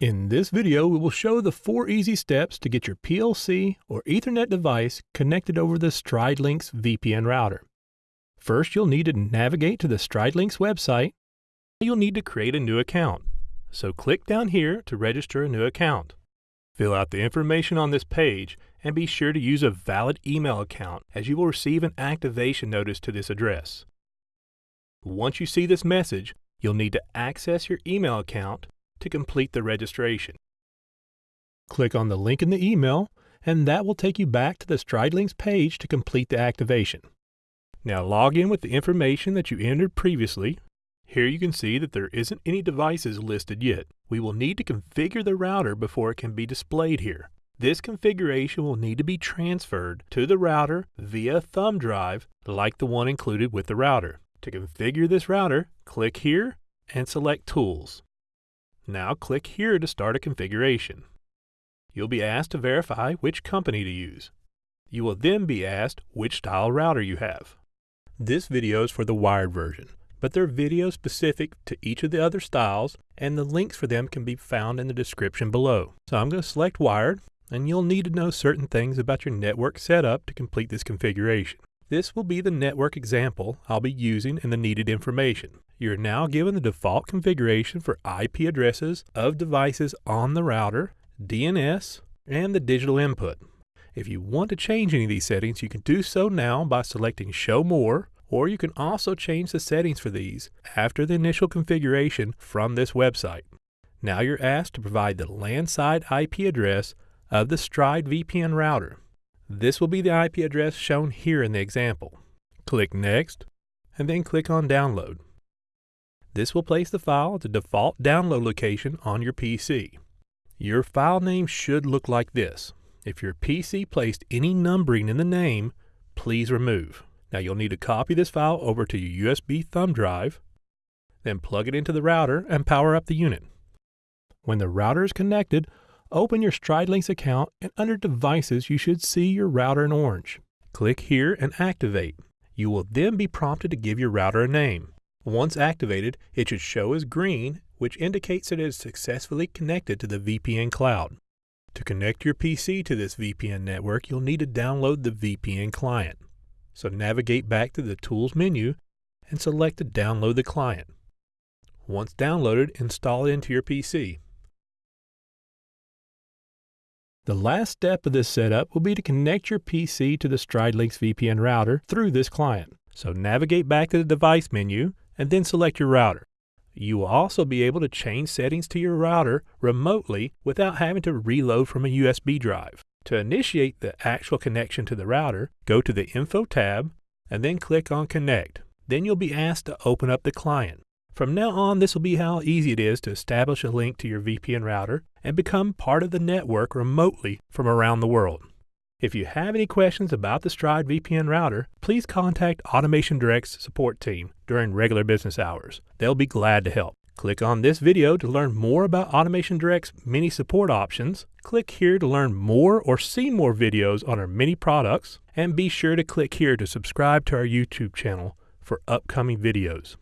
In this video, we will show the four easy steps to get your PLC or Ethernet device connected over the StrideLinx VPN router. First, you'll need to navigate to the StrideLinx website. You'll need to create a new account. So click down here to register a new account. Fill out the information on this page and be sure to use a valid email account as you will receive an activation notice to this address. Once you see this message, you'll need to access your email account to complete the registration. Click on the link in the email and that will take you back to the StrideLinx page to complete the activation. Now log in with the information that you entered previously. Here you can see that there isn't any devices listed yet. We will need to configure the router before it can be displayed here. This configuration will need to be transferred to the router via thumb drive like the one included with the router. To configure this router, click here and select Tools. Now click here to start a configuration. You'll be asked to verify which company to use. You will then be asked which style router you have. This video is for the wired version, but there are videos specific to each of the other styles and the links for them can be found in the description below. So I'm going to select wired and you'll need to know certain things about your network setup to complete this configuration. This will be the network example I'll be using in the needed information. You're now given the default configuration for IP addresses of devices on the router, DNS, and the digital input. If you want to change any of these settings, you can do so now by selecting Show More, or you can also change the settings for these after the initial configuration from this website. Now you're asked to provide the LAN side IP address of the Stride VPN router. This will be the IP address shown here in the example. Click Next, and then click on Download. This will place the file at the default download location on your PC. Your file name should look like this. If your PC placed any numbering in the name, please remove. Now you'll need to copy this file over to your USB thumb drive, then plug it into the router and power up the unit. When the router is connected, Open your StrideLinx account and under Devices you should see your router in orange. Click here and activate. You will then be prompted to give your router a name. Once activated, it should show as green, which indicates it is successfully connected to the VPN cloud. To connect your PC to this VPN network, you'll need to download the VPN client. So navigate back to the Tools menu and select to download the client. Once downloaded, install it into your PC. The last step of this setup will be to connect your PC to the StrideLinx VPN router through this client. So navigate back to the device menu and then select your router. You will also be able to change settings to your router remotely without having to reload from a USB drive. To initiate the actual connection to the router, go to the Info tab and then click on Connect. Then you'll be asked to open up the client. From now on, this will be how easy it is to establish a link to your VPN router and become part of the network remotely from around the world. If you have any questions about the Stride VPN router, please contact Automation Direct's support team during regular business hours. They'll be glad to help. Click on this video to learn more about Automation Direct's many support options. Click here to learn more or see more videos on our many products. And be sure to click here to subscribe to our YouTube channel for upcoming videos.